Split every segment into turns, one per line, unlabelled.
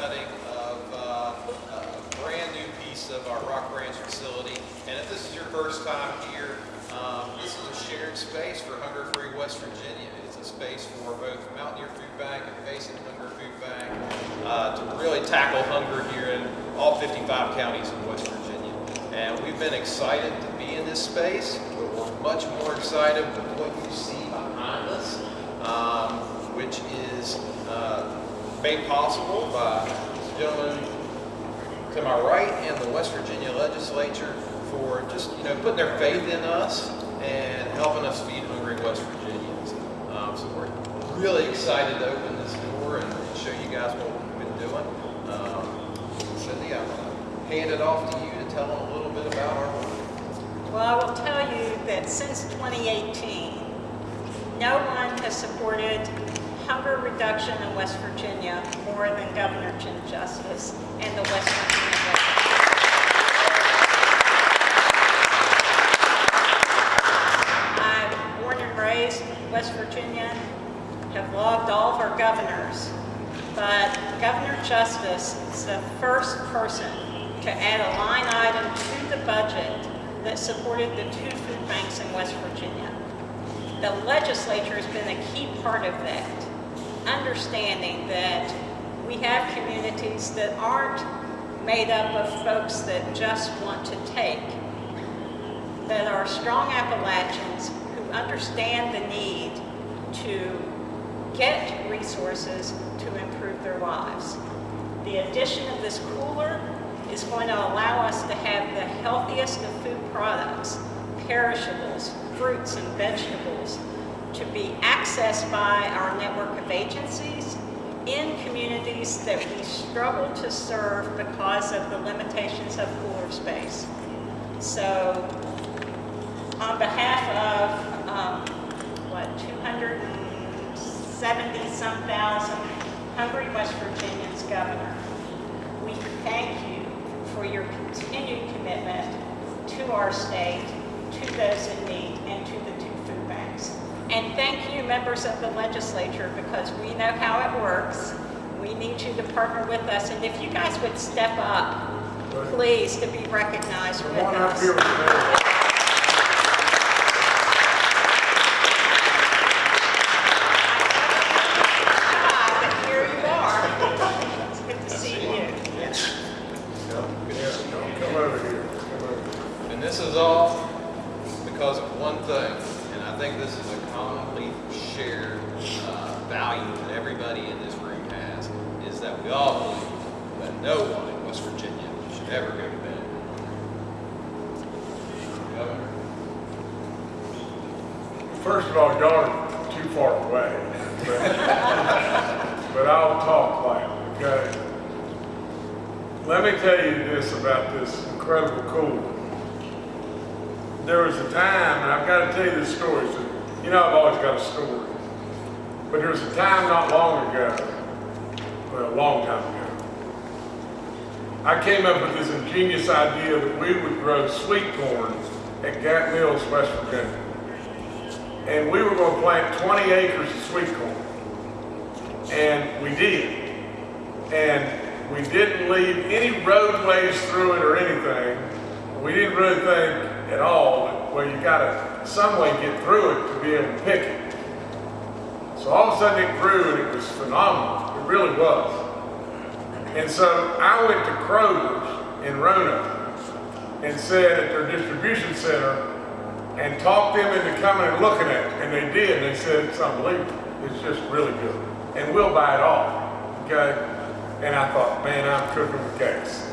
cutting of uh, a brand new piece of our Rock Branch facility. And if this is your first time here, um, this is a shared space for Hunger Free West Virginia. It's a space for both Mountaineer Food Bank and Facing Hunger Food Bank uh, to really tackle hunger here in all 55 counties in West Virginia. And we've been excited to be in this space. but We're much more excited with what you see behind us, um, which is uh, made possible by this gentleman to my right and the West Virginia legislature for just, you know, putting their faith in us and helping us feed hungry West Virginians. Um, so we're really excited to open this door and, and show you guys what we've been doing. Um, Cindy, I'm to hand it off to you to tell them a little bit about our work.
Well, I will tell you that since 2018, no one has supported hunger reduction in West Virginia more than Governor Jim Justice and the West Virginia. I'm born and raised in West Virginia, have loved all of our governors, but Governor Justice is the first person to add a line item to the budget that supported the two food banks in West Virginia. The legislature has been a key part of that, understanding that we have communities that aren't made up of folks that just want to take, that are strong Appalachians who understand the need to get resources to improve their lives. The addition of this cooler is going to allow us to have the healthiest of food products, perishables, fruits and vegetables, to be accessed by our network of agencies in communities that we struggle to serve because of the limitations of cooler space. So on behalf of, um, what, 270 some thousand hungry West Virginians, Governor, we thank you for your continued commitment to our state, to those in need, and to the. And thank you, members of the legislature, because we know how it works. We need you to partner with us, and if you guys would step up, please, to be recognized with us.
here with me.
But here you are. It's good to see you.
Yeah, come over here, come over.
And this is all because of one thing, and I think this is a commonly shared uh, value that everybody in this room has, is that we all believe that no one in West Virginia should ever go to bed. Governor?
First of all, y'all are too far away. But but I'll talk loud, okay? Let me tell you this incredible cool. There was a time, and I've got to tell you this story, so you know I've always got a story. But there was a time not long ago, well, a long time ago, I came up with this ingenious idea that we would grow sweet corn at Gap Mills, West Virginia. And we were going to plant 20 acres of sweet corn. And we did. And we didn't leave any roadways through it or anything. We didn't really think at all that, well, you gotta some way get through it to be able to pick it. So all of a sudden it grew and it was phenomenal. It really was. And so I went to Kroger's in Roanoke and said at their distribution center and talked them into coming and looking at it. And they did. And they said it's unbelievable. It's just really good. And we'll buy it all. Okay? And I thought, man, I'm cooking with gas.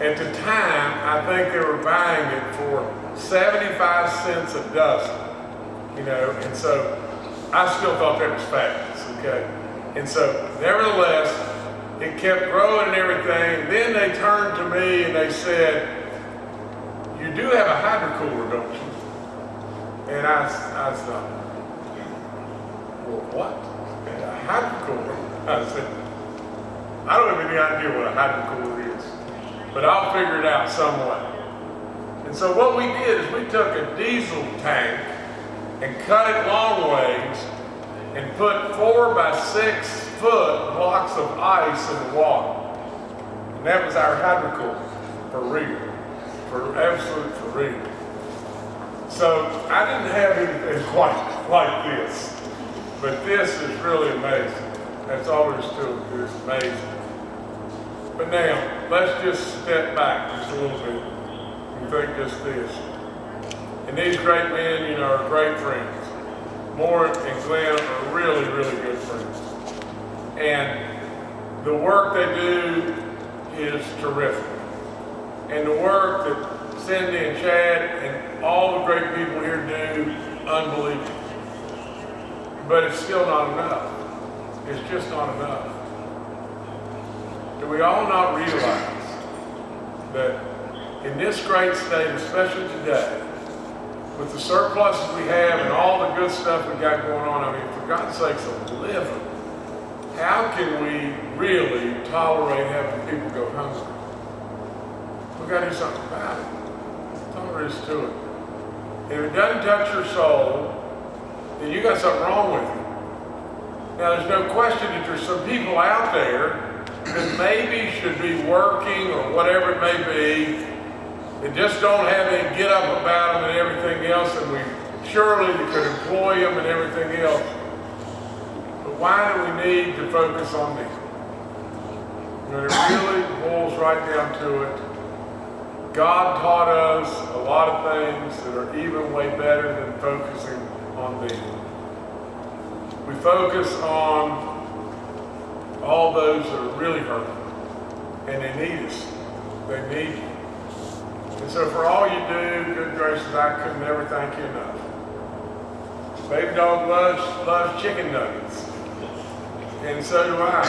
At the time, I think they were buying it for 75 cents a dozen. You know, and so I still thought that was fabulous, okay? And so, nevertheless, it kept growing and everything. Then they turned to me and they said, you do have a hydro cooler, don't you? And I, I thought, well, what? A hydro cooler? I said, I don't have any idea what a hydro cooler is, but I'll figure it out some way. And so what we did is we took a diesel tank and cut it long ways and put four by six foot blocks of ice in the water. And that was our hydro cooler, for real, for absolute for real. So I didn't have anything quite like this. But this is really amazing. That's all there is to it. It's amazing. But now, let's just step back just a little bit and think just this. And these great men, you know, are great friends. Moore and Glenn are really, really good friends. And the work they do is terrific. And the work that Cindy and Chad and all the great people here do, unbelievable. But it's still not enough. It's just not enough. We all not realize that in this great state, especially today, with the surpluses we have and all the good stuff we got going on, I mean, for God's sakes, a living, how can we really tolerate having people go hungry? We've gotta do something about it. Is to it. If it doesn't touch your soul, then you got something wrong with you. Now, there's no question that there's some people out there that maybe should be working or whatever it may be, that just don't have any get up about them and everything else, and we surely could employ them and everything else. But why do we need to focus on them? When it really boils right down to it, God taught us a lot of things that are even way better than focusing on them. We focus on all those that are really hurting, and they need us. They need you. And so for all you do, good gracious, I could never thank you enough. Baby dog loves, loves chicken nuggets. And so do I.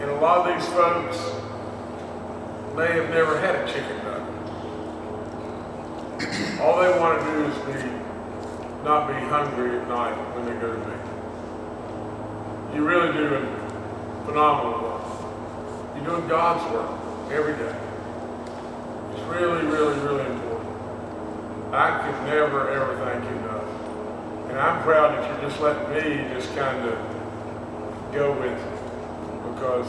And a lot of these folks may have never had a chicken nugget. All they want to do is be, not be hungry at night when they go to bed. You really do a phenomenal work. You're doing God's work every day. It's really, really, really important. I could never, ever thank you enough. And I'm proud that you're just letting me just kind of go with it because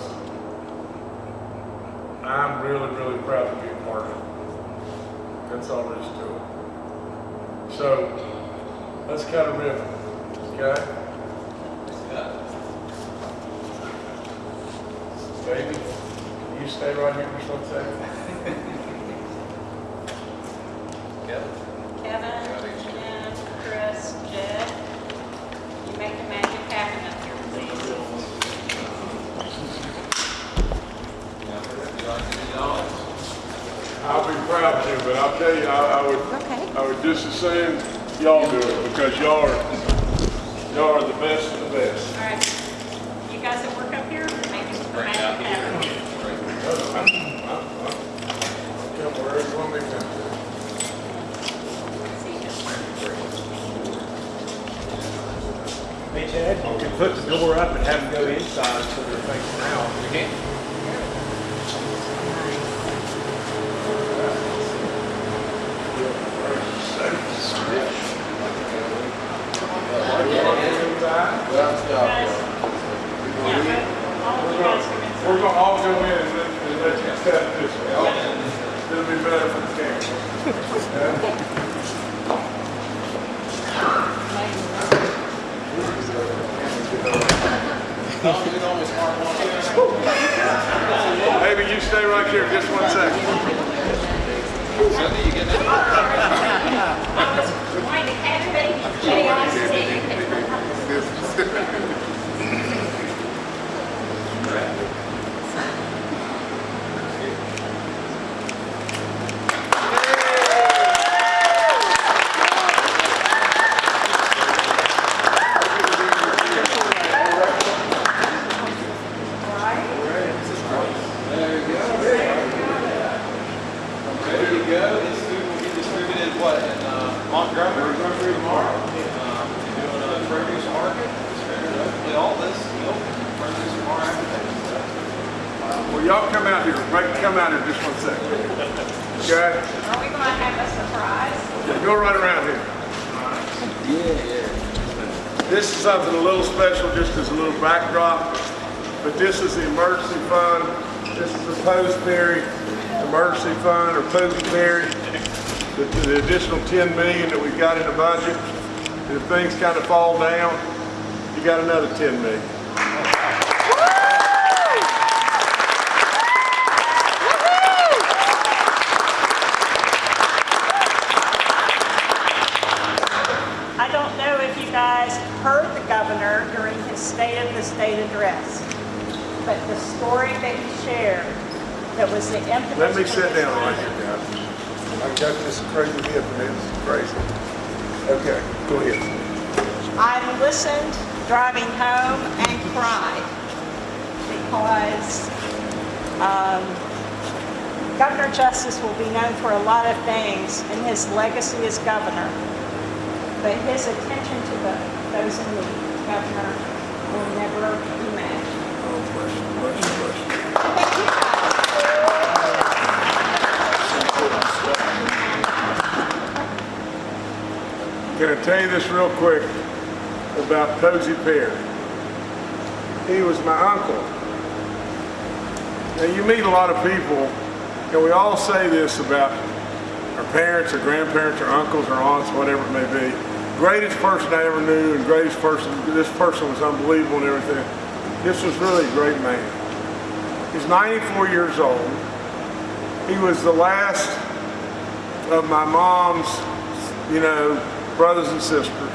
I'm really, really proud to be a part of it. That's all there is to it. So, let's cut a ribbon, okay? Baby, can you stay right here for one second?
Kevin?
Kevin, Jim, Chris, Jed, you make the magic happen up here, please.
I'll be proud to, but I'll tell you, I, I would,
Okay.
I would just as soon y'all do it because y'all are, y'all are the best of the best.
All right, you guys that work up here, make the magic happen.
Come wherever you want me to.
See you.
Hey Chad, put the door up and have them go inside so they're facing out.
We can.
Guys, yeah, but all of you guys come inside.
We're gonna all go in and let, and let you step this way. It'll be better for the camera. Maybe you stay right here just one second.
Cindy, you getting it?
I was trying to catch baby chaos.
There you go. This food will be distributed, what, in uh, Montgomery? Montgomery tomorrow. Um, Doing a produce market, distributed, hopefully all this, you know, produce tomorrow afternoon.
Well, y'all come out here, right, come out here just one second. Okay?
Are we gonna have a surprise?
Yeah, Go right around here. This is something a little special, just as a little backdrop, but this is the emergency fund. This is the Posey Perry emergency fund, or Posey Perry, the, the additional 10 million that we've got in the budget. if things kind of fall down, you got another 10 million.
I don't know if you guys heard the governor during his State of the State address, but the story that he shared that was the impetus.
Let me sit down right here, guys. I got this crazy hip and it's crazy. Okay, go ahead.
I listened driving home and cried because um, Governor Justice will be known for a lot of things in his legacy as governor, but his attention to the, those in need, governor, will never
Can I tell you this real quick about Posey Perry. He was my uncle. Now you meet a lot of people, and we all say this about our parents or grandparents or uncles or aunts, whatever it may be. Greatest person I ever knew and greatest person, this person was unbelievable and everything. This was really a great man. He's 94 years old. He was the last of my mom's, you know, brothers and sisters.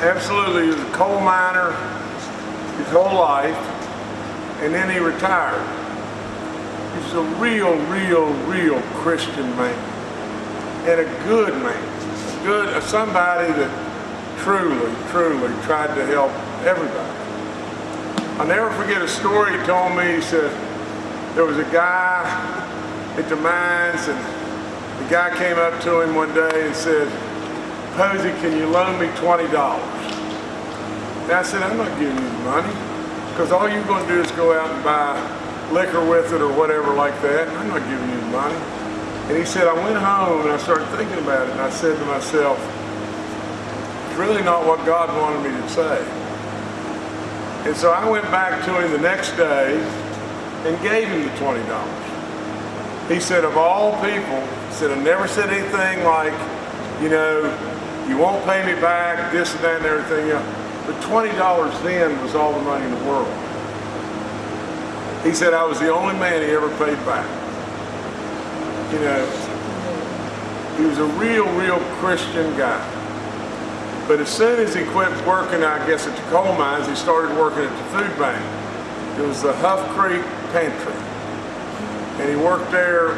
Absolutely, he was a coal miner his whole life, and then he retired. He's a real, real, real Christian man, and a good man, good, somebody that truly, truly tried to help everybody. I'll never forget a story he told me. He said there was a guy at the mines, and the guy came up to him one day and said, Posey, can you loan me $20? And I said, I'm not giving you money, because all you're going to do is go out and buy liquor with it or whatever like that. I'm not giving you money. And he said, I went home and I started thinking about it, and I said to myself, it's really not what God wanted me to say. And so I went back to him the next day and gave him the $20. He said, of all people, said, I never said anything like, you know, you won't pay me back, this and that and everything else. But $20 then was all the money in the world. He said, I was the only man he ever paid back. You know, he was a real, real Christian guy. But as soon as he quit working, I guess, at the coal mines, he started working at the food bank. It was the Huff Creek Pantry. And he worked there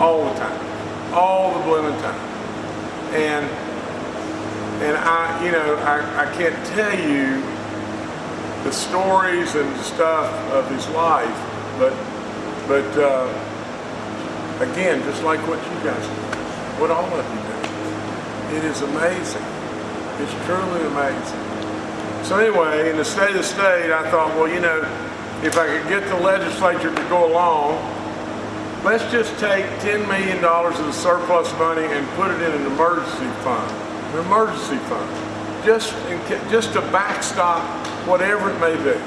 all the time, all the blooming time. And and I, you know, I, I can't tell you the stories and stuff of his life, but but uh, again, just like what you guys do, what all of you do, it is amazing. It's truly amazing. So anyway, in the state of the state, I thought, well, you know, if I could get the legislature to go along, let's just take $10 million of the surplus money and put it in an emergency fund, an emergency fund, just, in, just to backstop whatever it may be.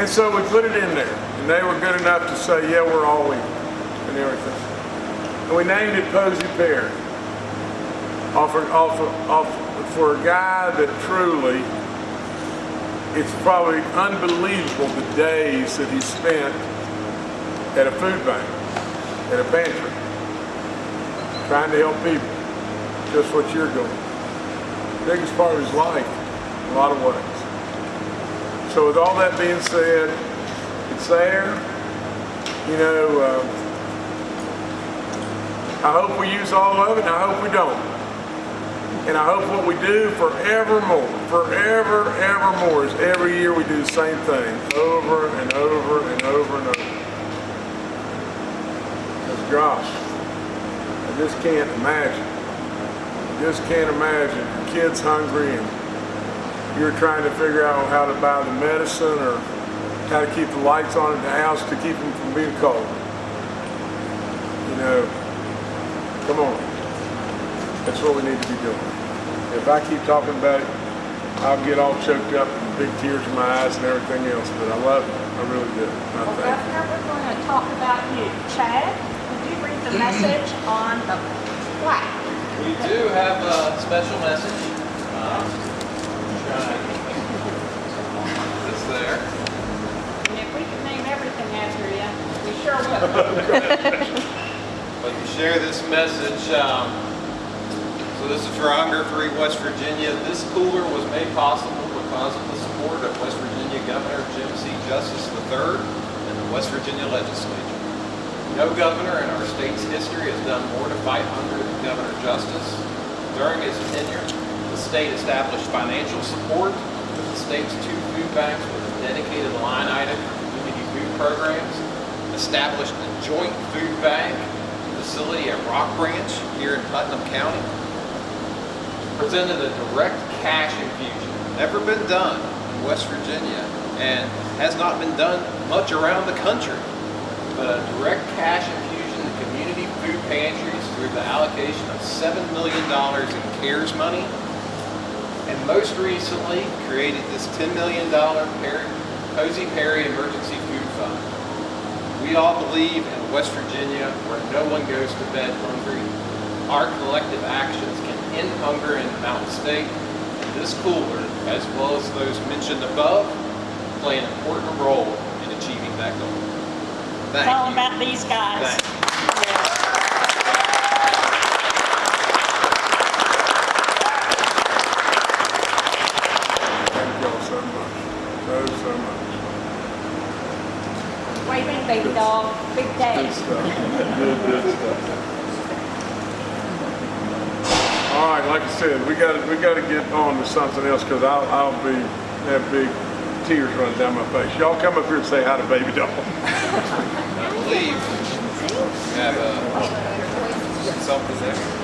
And so we put it in there, and they were good enough to say, yeah, we're all in, and everything. And we named it Posey Perry offer, offer, offer, for a guy that truly, it's probably unbelievable the days that he spent at a food bank, at a pantry, trying to help people, just what you're doing. Biggest part of his life, in a lot of ways. So with all that being said, it's there. You know, uh, I hope we use all of it, and I hope we don't. And I hope what we do forevermore, forever, evermore, is every year we do the same thing, over and over and over and over. Because gosh, I just can't imagine. I just can't imagine kid's hungry and you're trying to figure out how to buy the medicine or how to keep the lights on in the house to keep them from being cold. You know, come on. That's what we need to be doing. If I keep talking about it, I'll get all choked up and big tears in my eyes and everything else, but I love it. I really do. I
Well,
thank you.
Governor, we're going to talk about you. Chad, would you read the message on the plaque?
We do have a special message. Um, It's there.
And if we can name everything after you, we sure will.
But to share this message, um, so this is for Hunger Free West Virginia. This cooler was made possible because of the support of West Virginia Governor Jim C. Justice III and the West Virginia Legislature. No governor in our state's history has done more to fight hunger than Governor Justice. During his tenure, the state established financial support for the state's two food banks with a dedicated line item for community food programs, established a joint food bank facility at Rock Branch here in Putnam County, presented a direct cash infusion, never been done in West Virginia, and has not been done much around the country but a direct cash infusion to community food pantries through the allocation of $7 million in CARES money. And most recently, created this $10 million Posey Perry Emergency Food Fund. We all believe in West Virginia where no one goes to bed hungry. Our collective actions can end hunger and Mountain State. And this cooler, as well as those mentioned above, play an important role in achieving that goal. Thank
It's all
you.
about these guys.
Thank
Thank y'all so much, so, so much.
Waving baby dog, big day.
stuff. Good, good stuff. All right, like I said, we gotta, we gotta get on to something else, because I'll, I'll be, have big tears running down my face. Y'all come up here and say hi to baby doll.
I believe we have uh, something there.